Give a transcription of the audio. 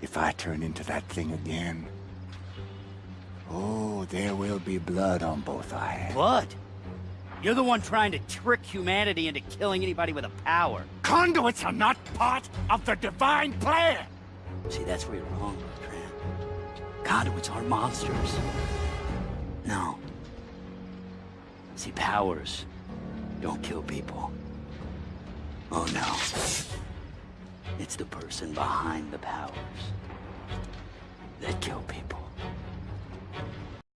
If I turn into that thing again... Oh, there will be blood on both eyes. hands. Blood? You're the one trying to trick humanity into killing anybody with a power. Conduits are not part of the divine plan! See, that's where you're wrong, Bertrand. Conduits aren't monsters. No. See, powers don't kill people. Oh no. It's the person behind the powers that kill people.